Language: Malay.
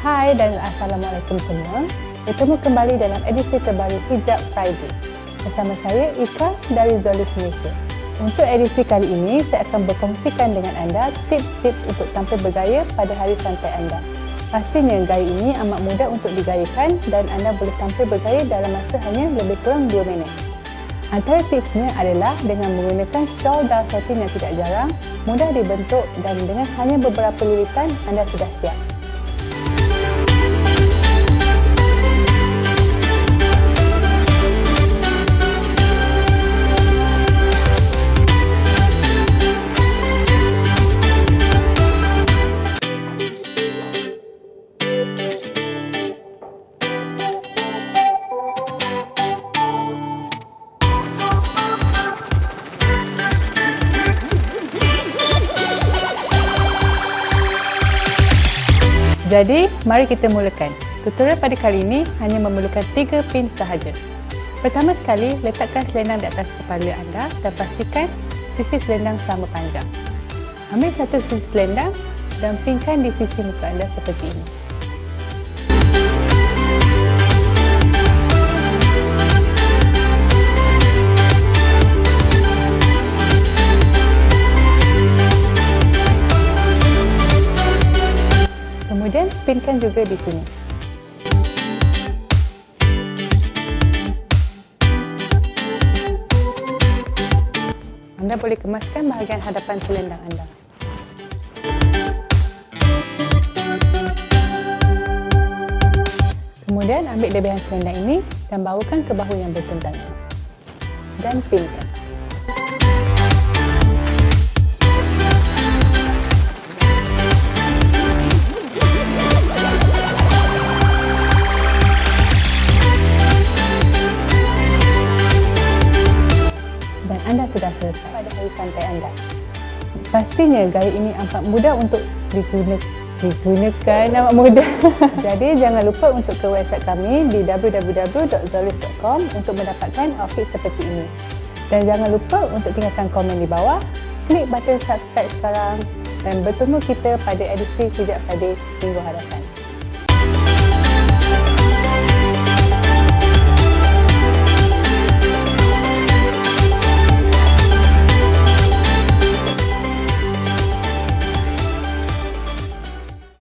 Hai dan Assalamualaikum semua. Bertemu kembali dalam edisi terbaru Hijab Friday. Bersama saya Ika dari Zolis Malaysia. Untuk edisi kali ini, saya akan berkongsikan dengan anda tips-tips untuk tampil bergaya pada hari santai anda. Pastinya gaya ini amat mudah untuk digayakan dan anda boleh tampil bergaya dalam masa hanya lebih kurang 2 minit. Antara tipsnya adalah dengan menggunakan shawl dan satin yang tidak jarang, mudah dibentuk dan dengan hanya beberapa lilitan anda sudah siap. Jadi, mari kita mulakan. Tutorial pada kali ini hanya memerlukan 3 pin sahaja. Pertama sekali, letakkan selendang di atas kepala anda dan pastikan sisi selendang sama panjang. Ambil satu sisi selendang dan pinkan di sisi muka anda seperti ini. Spinkan juga di sini. Anda boleh kemaskan bahagian hadapan selendang anda. Kemudian ambil lebihan selendang ini dan bawakan ke bahu yang bertentangan. Dan pinkan. Selesai pada hari santai anda. Pastinya gaya ini amat mudah untuk digunakan amat mudah. Jadi jangan lupa untuk ke website kami di www.zolis.com untuk mendapatkan outfit seperti ini. Dan jangan lupa untuk tinggalkan komen di bawah, klik button subscribe sekarang dan bertemu kita pada edisi Hijab Friday minggu hadapan.